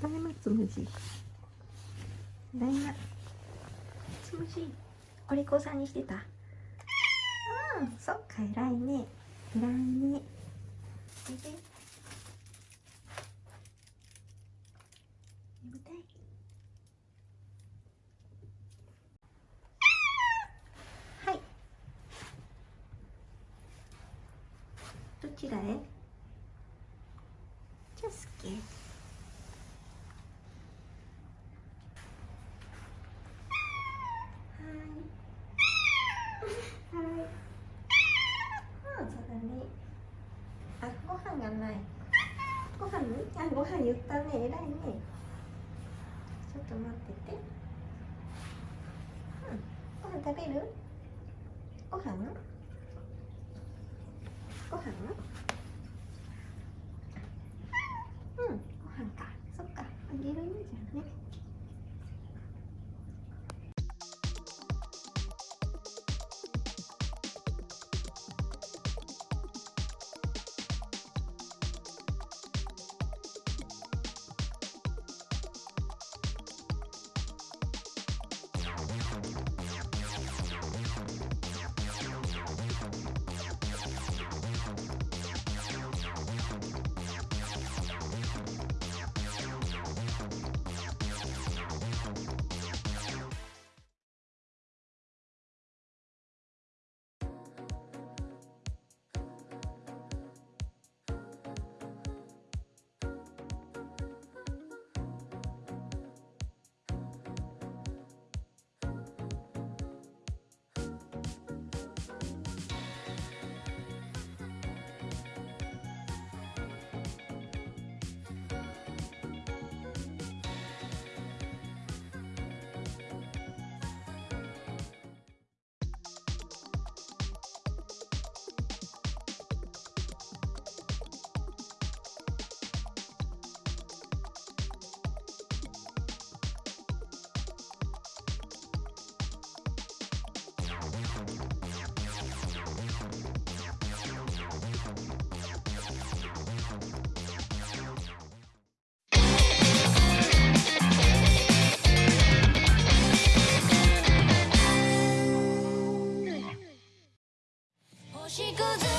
ただいまつむじ。ただいまつむじ。お利口さんにしてた。うん。そっか偉いね。偉いね。おいで眠たい。はい。どちらへ？じゃあすけはいはいあそうだね。あご飯がないご飯あご飯言ったね偉いねちょっと待っててうんご飯食べるご飯ご飯うんご飯かそっかあげるねじゃあね she goes